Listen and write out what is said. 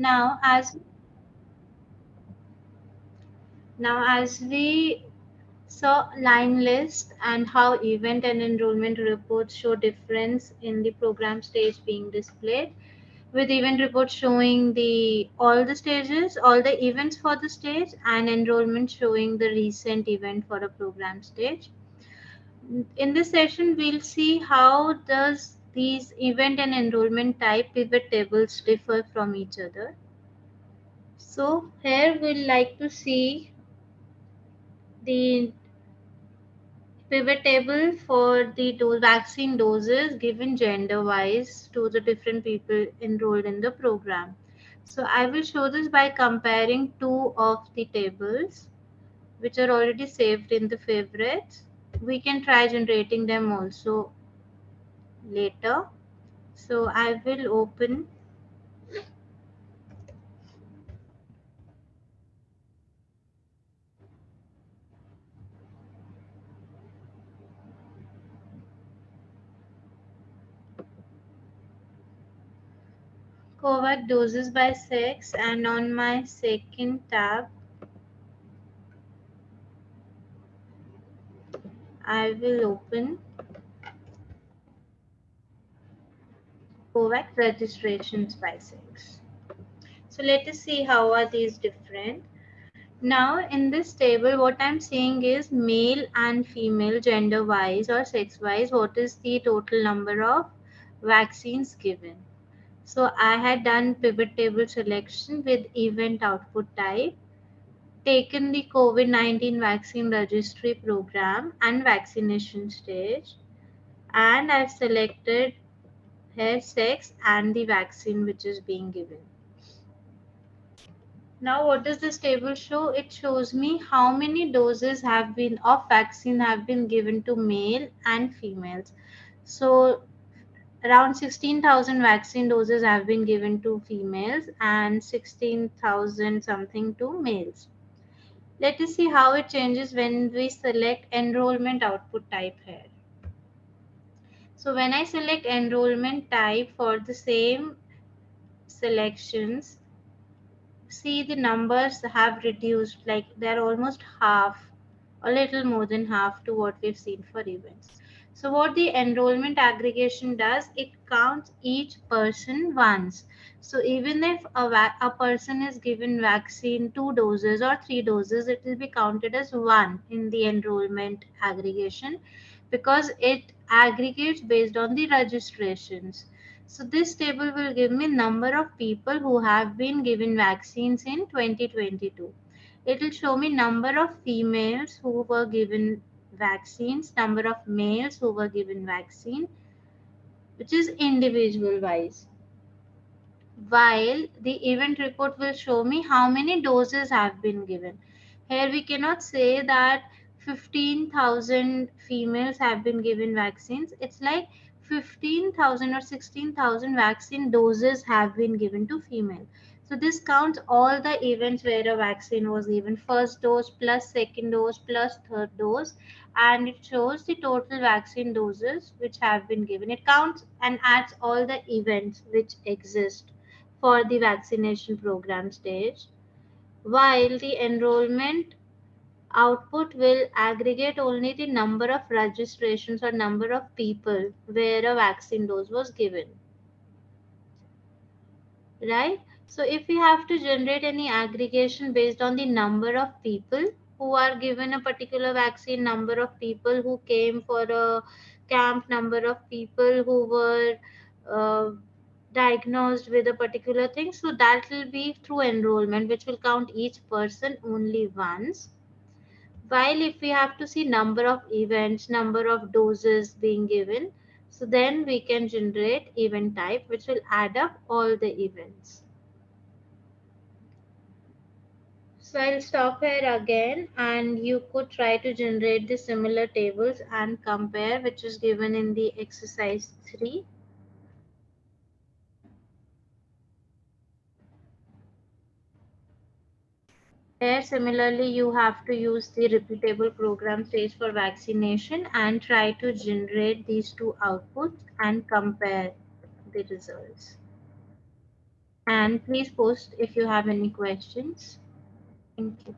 Now, as now as we saw line list and how event and enrollment reports show difference in the program stage being displayed, with event report showing the all the stages, all the events for the stage, and enrollment showing the recent event for a program stage. In this session, we'll see how does these event and enrollment type pivot tables differ from each other. So here we'll like to see the pivot table for the dose, vaccine doses given gender wise to the different people enrolled in the program. So I will show this by comparing two of the tables which are already saved in the favorites. We can try generating them also later. So I will open COVAX doses by sex and on my second tab I will open COVAX registrations by sex. So let us see how are these different. Now in this table what I'm saying is male and female gender wise or sex wise what is the total number of vaccines given. So I had done pivot table selection with event output type, taken the COVID-19 vaccine registry program and vaccination stage, and I've selected hair sex and the vaccine which is being given. Now what does this table show? It shows me how many doses have been of vaccine have been given to male and females. So around 16,000 vaccine doses have been given to females and 16,000 something to males. Let us see how it changes when we select enrollment output type here. So when I select enrollment type for the same selections, see the numbers have reduced like they're almost half, a little more than half to what we've seen for events. So what the enrollment aggregation does, it counts each person once. So even if a, a person is given vaccine two doses or three doses, it will be counted as one in the enrollment aggregation because it aggregates based on the registrations. So this table will give me number of people who have been given vaccines in 2022. It will show me number of females who were given vaccines, number of males who were given vaccine, which is individual wise. While the event report will show me how many doses have been given. Here we cannot say that 15,000 females have been given vaccines. It's like 15,000 or 16,000 vaccine doses have been given to female. So this counts all the events where a vaccine was given first dose plus second dose plus third dose and it shows the total vaccine doses which have been given. It counts and adds all the events which exist for the vaccination program stage, while the enrollment output will aggregate only the number of registrations or number of people where a vaccine dose was given. Right? So if we have to generate any aggregation based on the number of people, who are given a particular vaccine, number of people who came for a camp, number of people who were uh, diagnosed with a particular thing. So that will be through enrollment, which will count each person only once. While if we have to see number of events, number of doses being given, so then we can generate event type, which will add up all the events. So I'll stop here again and you could try to generate the similar tables and compare which is given in the exercise 3. Here similarly you have to use the repeatable program stage for vaccination and try to generate these two outputs and compare the results. and please post if you have any questions. Thank you.